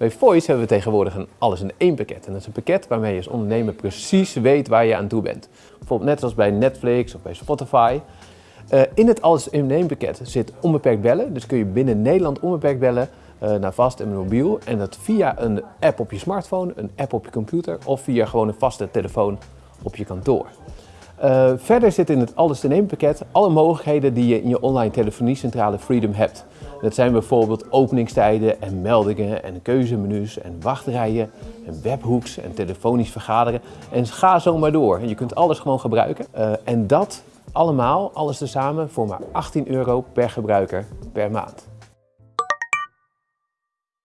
Bij Voice hebben we tegenwoordig een alles in één pakket. En dat is een pakket waarmee je als ondernemer precies weet waar je aan toe bent. Bijvoorbeeld net zoals bij Netflix of bij Spotify. Uh, in het alles in één pakket zit onbeperkt bellen. Dus kun je binnen Nederland onbeperkt bellen uh, naar vast en mobiel. En dat via een app op je smartphone, een app op je computer of via gewoon een vaste telefoon op je kantoor. Uh, verder zit in het alles in één pakket alle mogelijkheden die je in je online telefoniecentrale Freedom hebt. Dat zijn bijvoorbeeld openingstijden en meldingen en keuzemenu's en wachtrijen en webhooks en telefonisch vergaderen. En ga zo maar door. Je kunt alles gewoon gebruiken. Uh, en dat allemaal, alles tezamen, voor maar 18 euro per gebruiker per maand.